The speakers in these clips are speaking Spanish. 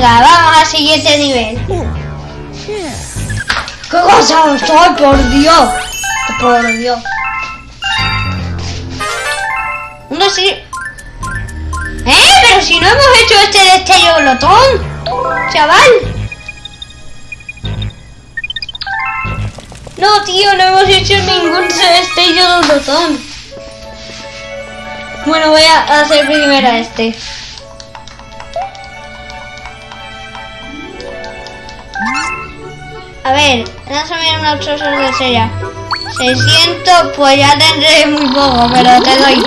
Venga, vamos al siguiente nivel. ¡Qué cansado estoy, por Dios! Por Dios. Uno sí. ¡Eh! Pero si no hemos hecho este destello glotón. Chaval. No, tío, no hemos hecho ningún destello glotón. Bueno, voy a hacer primero este. A ver, vamos a mirar unos trozos de sella. 600, pues ya tendré muy poco, pero te doy.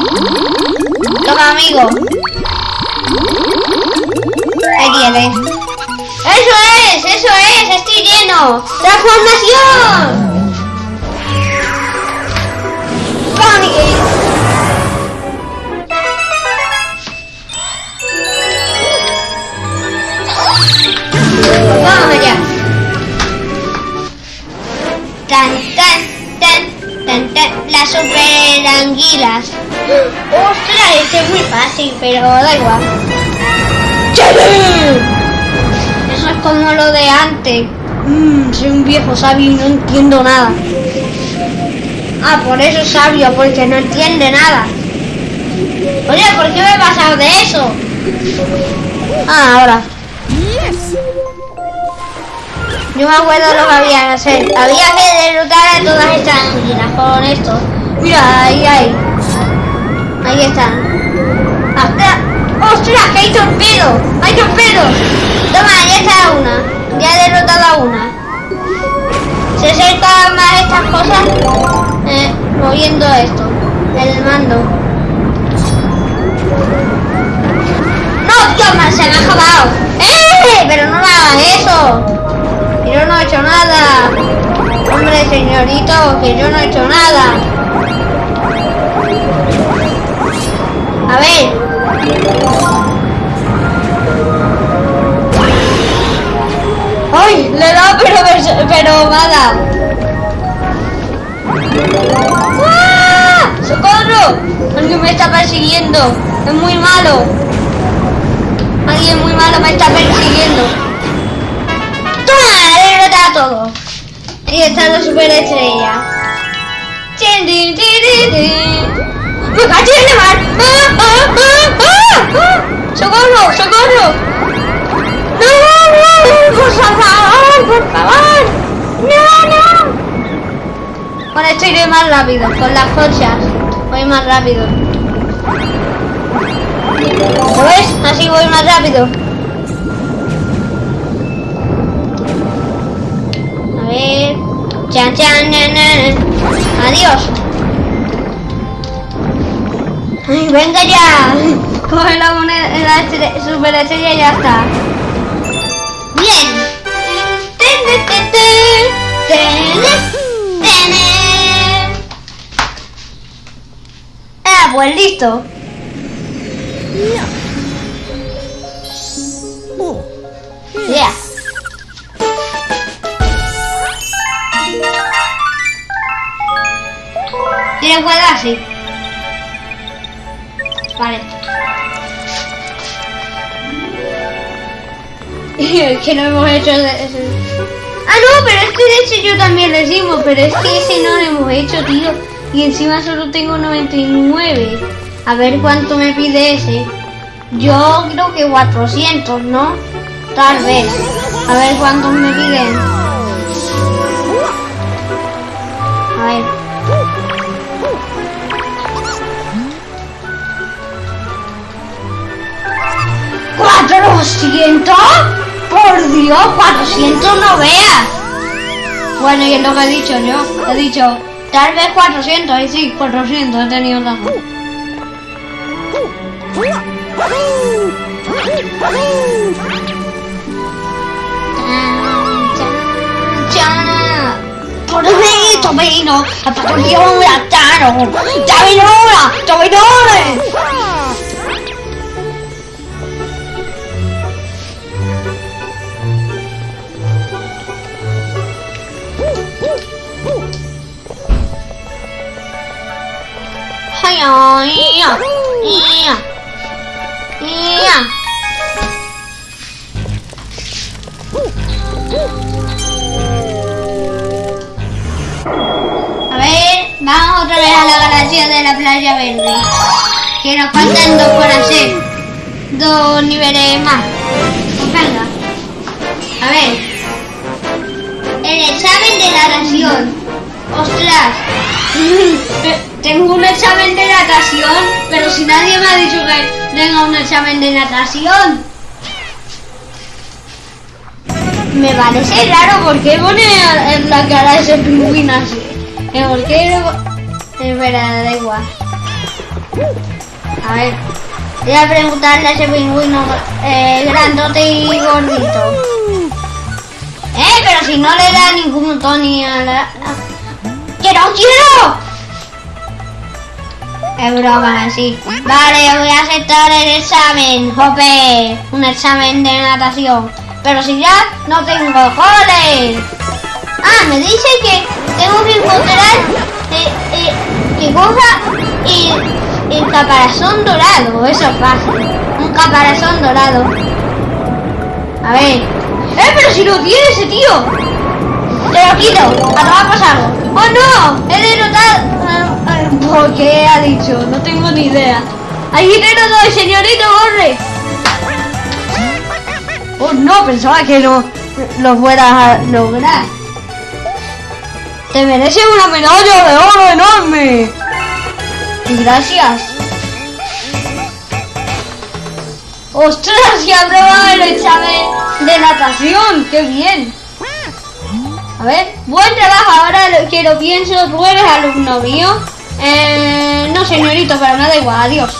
Toma, amigo. Ahí tienes. ¡Eso es! ¡Eso es! ¡Estoy lleno! ¡Transformación! Super anguilas. ¡Ostras! Este es muy fácil, pero da igual. Eso es como lo de antes. Mmm, soy un viejo sabio y no entiendo nada. Ah, por eso es sabio, porque no entiende nada. Oye, ¿por qué me he pasado de eso? Ah, ahora. Yo me acuerdo lo que había que hacer. Había que anguilas con esto. Mira, ahí, ahí. Ahí están. ¡Hasta! ¡Ostras, que hay torpedo! ¡Hay torpedo! Toma, ya está una. Ya he derrotado a una. Se acercan más estas cosas eh, moviendo esto. El mando. ¡No, man, se me ha acabado! ¡Eh! Pero no me hagas eso. Señorito, que yo no he hecho nada. A ver. ¡Ay! Le he dado, pero, pero dado. ¡Ah! ¡Socorro! Alguien me está persiguiendo. Es muy malo. Alguien muy malo me está persiguiendo. Está la superestrella. ¡Chin, din, din, din, din! ¡Me caché en el mar! ¡Ah, ah, ah, ah! ¡Socorro! ¡Socorro! ¡No, no! ¡Por favor! ¡Por favor! ¡No, no! Con esto iré más rápido, con las conchas. Voy más rápido. ¿Lo ves? Así voy más rápido. Chan, chan, nan, nan. Adiós. Ay, venga ya. Coge la moneda, la super estrella y ya está. Bien. Ah, pues listo. Vale. Que no hemos hecho ese. Ah, no, pero es que de hecho yo también hicimos, pero es que ese no lo hemos hecho, tío. Y encima solo tengo 99. A ver cuánto me pide ese. Yo creo que 400, ¿no? Tal vez. A ver cuántos me piden. A ver. ¿400? Por Dios, 400 no veas. Bueno, y es lo que he dicho yo. He dicho, tal vez 400. Y sí, 400 he tenido razón. Vino, a patruglione a Tano, Giavinona, A ver, vamos otra vez a la galaxia de la playa verde. Que nos faltan dos por hacer. Dos niveles más. Pues venga. A ver. El examen de natación. Ostras. Tengo un examen de natación, pero si nadie me ha dicho que tenga un examen de natación. Me parece raro porque pone en la cara ese pingüino así. ¿Que ¿Por qué? Espera, da igual. A ver, voy a preguntarle a ese pingüino eh, grandote y gordito. Eh, pero si no le da ningún Tony a la... ¡Que no quiero! Es broma, sí. Vale, voy a aceptar el examen, jope. Un examen de natación. Pero si ya no tengo goles. Ah, me dice que tengo que encontrar eh, eh, que coja y el caparazón dorado. Eso es fácil. Un caparazón dorado. A ver. ¡Eh, pero si lo tiene ese tío! Te lo quito. A tomar por saco. ¡Oh, no! He derrotado... ¿Por qué ha dicho? No tengo ni idea. ¡Ahí derrotado el señorito corre! Oh, no, pensaba que no lo fueras a lograr. Te mereces una medalla de oro enorme. Y gracias. ¡Ostras! Ya aprobado el examen de natación. ¡Qué bien! A ver, buen trabajo. Ahora lo- que lo pienso, tú eres alumno mío. Eh, no, señorito, pero me da igual. Adiós.